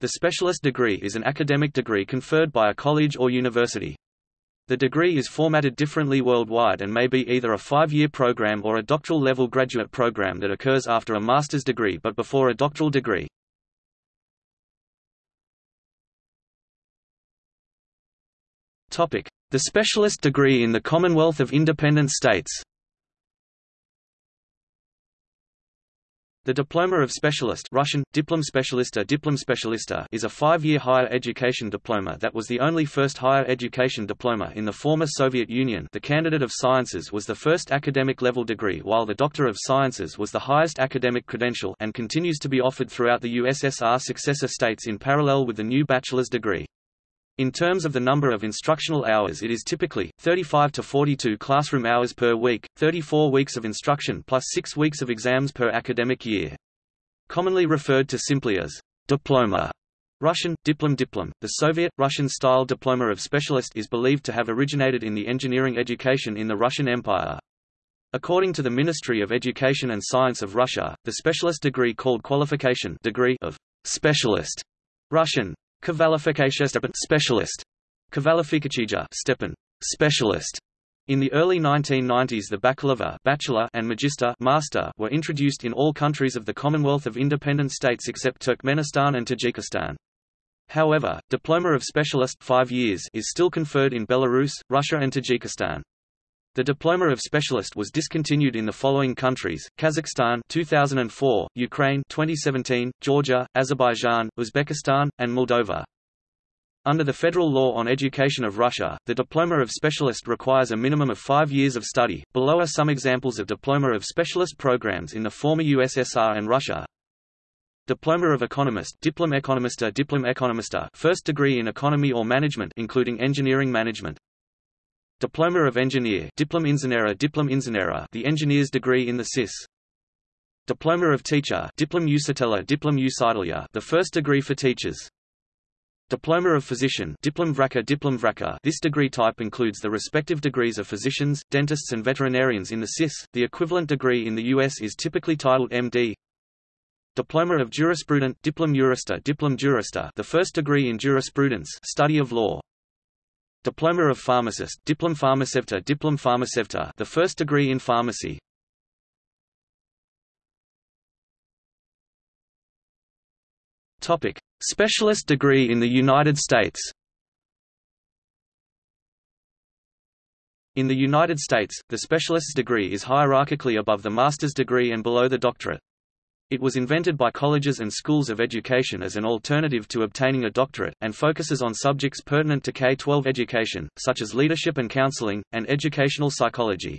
The specialist degree is an academic degree conferred by a college or university. The degree is formatted differently worldwide and may be either a five-year program or a doctoral-level graduate program that occurs after a master's degree but before a doctoral degree. The specialist degree in the Commonwealth of Independent States The Diploma of Specialist Russian, Diplom Specialista Diplom Specialista is a five-year higher education diploma that was the only first higher education diploma in the former Soviet Union the Candidate of Sciences was the first academic-level degree while the Doctor of Sciences was the highest academic credential and continues to be offered throughout the USSR successor states in parallel with the new bachelor's degree. In terms of the number of instructional hours it is typically, 35 to 42 classroom hours per week, 34 weeks of instruction plus 6 weeks of exams per academic year. Commonly referred to simply as diploma. Russian, diplom diplom, the Soviet, Russian-style diploma of specialist is believed to have originated in the engineering education in the Russian Empire. According to the Ministry of Education and Science of Russia, the specialist degree called qualification degree of specialist Russian, Kvalifikation specialist. Kvalifikacija Stepan specialist. In the early 1990s the baccalaureate bachelor and magister master were introduced in all countries of the Commonwealth of Independent States except Turkmenistan and Tajikistan. However, diploma of specialist 5 years is still conferred in Belarus, Russia and Tajikistan. The diploma of specialist was discontinued in the following countries: Kazakhstan 2004, Ukraine 2017, Georgia, Azerbaijan, Uzbekistan, and Moldova. Under the federal law on education of Russia, the diploma of specialist requires a minimum of 5 years of study. Below are some examples of diploma of specialist programs in the former USSR and Russia. Diploma of Economist Diplom Economista Diplom Economista First degree in economy or management including engineering management Diploma of Engineer Diplom Inženera Diplom Inženera the engineer's degree in the CIS Diploma of Teacher Diplom Učitelja Diplom Učitelja the first degree for teachers Diploma of Physician Diplom Vraka Diplom Vraka this degree type includes the respective degrees of physicians, dentists and veterinarians in the CIS. The equivalent degree in the US is typically titled MD. Diploma of Jurisprudent Diplom Jurista Diplom Jurista the first degree in jurisprudence study of law. Diploma of Pharmacist Diplom Pharmacevta Diplom Pharmacevta the first degree in pharmacy. Topic. Specialist degree in the United States. In the United States, the specialist's degree is hierarchically above the master's degree and below the doctorate. It was invented by colleges and schools of education as an alternative to obtaining a doctorate, and focuses on subjects pertinent to K-12 education, such as leadership and counseling, and educational psychology.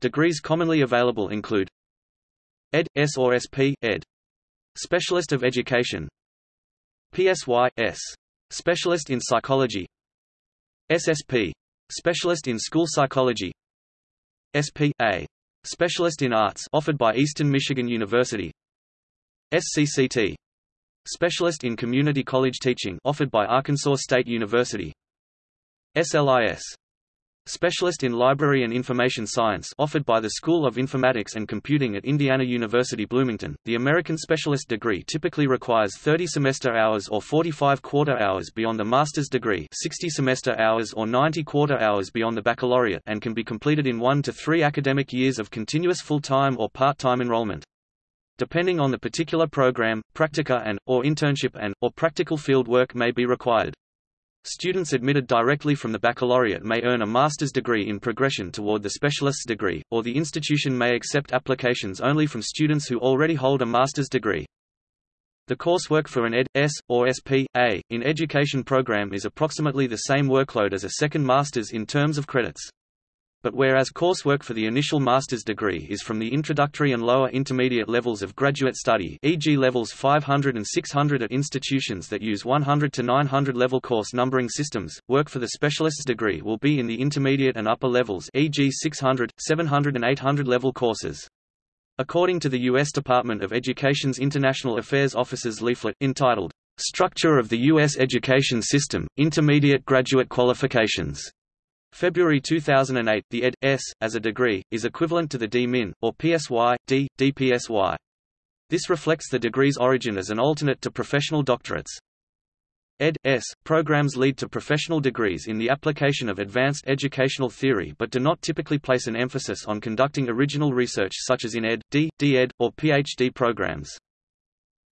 Degrees commonly available include Ed. S or SP. Ed. Specialist of Education PSY. S. Specialist in Psychology SSP. Specialist in School Psychology SP. A. Specialist in Arts offered by Eastern Michigan University. SCCT Specialist in Community College Teaching offered by Arkansas State University. SLIS Specialist in Library and Information Science offered by the School of Informatics and Computing at Indiana University Bloomington. The American specialist degree typically requires 30 semester hours or 45 quarter hours beyond the master's degree, 60 semester hours or 90 quarter hours beyond the baccalaureate and can be completed in 1 to 3 academic years of continuous full-time or part-time enrollment. Depending on the particular program, practica and or internship and or practical field work may be required. Students admitted directly from the baccalaureate may earn a master's degree in progression toward the specialist's degree, or the institution may accept applications only from students who already hold a master's degree. The coursework for an Ed. Or SP.A. In education program is approximately the same workload as a second master's in terms of credits. But whereas coursework for the initial master's degree is from the introductory and lower intermediate levels of graduate study e.g. levels 500 and 600 at institutions that use 100 to 900 level course numbering systems, work for the specialist's degree will be in the intermediate and upper levels e.g. 600, 700 and 800 level courses. According to the U.S. Department of Education's International Affairs Office's leaflet, entitled, Structure of the U.S. Education System, Intermediate Graduate Qualifications, February 2008, the ed. S. as a degree, is equivalent to the D.Min. or PSY, D, DPSY. This reflects the degree's origin as an alternate to professional doctorates. Ed.S. programs lead to professional degrees in the application of advanced educational theory but do not typically place an emphasis on conducting original research such as in Ed, D, D.Ed, or PhD programs.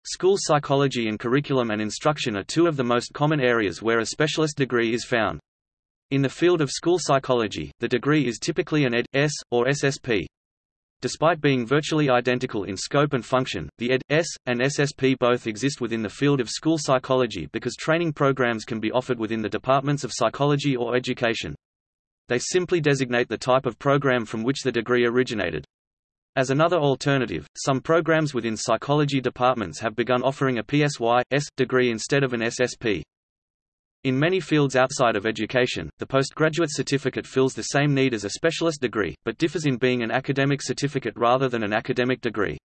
School psychology and curriculum and instruction are two of the most common areas where a specialist degree is found. In the field of school psychology, the degree is typically an Ed.S. or SSP. Despite being virtually identical in scope and function, the Ed.S. and SSP both exist within the field of school psychology because training programs can be offered within the departments of psychology or education. They simply designate the type of program from which the degree originated. As another alternative, some programs within psychology departments have begun offering a PSY.S. degree instead of an SSP. In many fields outside of education, the postgraduate certificate fills the same need as a specialist degree, but differs in being an academic certificate rather than an academic degree.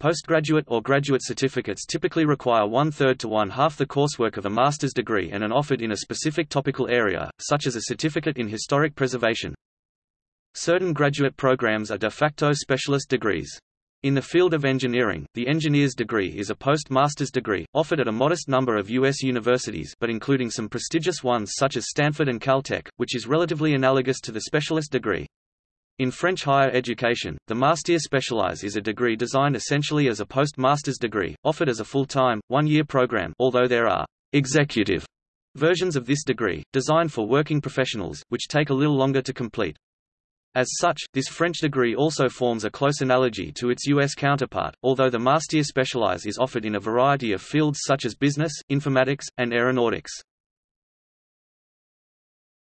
Postgraduate or graduate certificates typically require one-third to one-half the coursework of a master's degree and are offered in a specific topical area, such as a certificate in historic preservation. Certain graduate programs are de facto specialist degrees. In the field of engineering, the engineer's degree is a post-master's degree, offered at a modest number of U.S. universities but including some prestigious ones such as Stanford and Caltech, which is relatively analogous to the specialist degree. In French higher education, the Master Spécialisé is a degree designed essentially as a post-master's degree, offered as a full-time, one-year program although there are «executive» versions of this degree, designed for working professionals, which take a little longer to complete. As such, this French degree also forms a close analogy to its U.S. counterpart, although the Master Spécialisé is offered in a variety of fields such as business, informatics, and aeronautics.